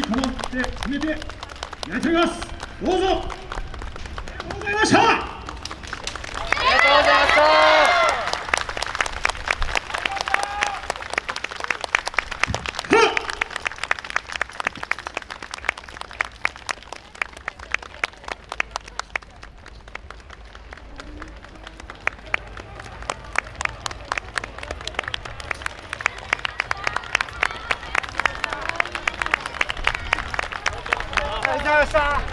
守って決めてやりてます。どうぞ。ありがとうございました。ありがとうございましたありがとうございました。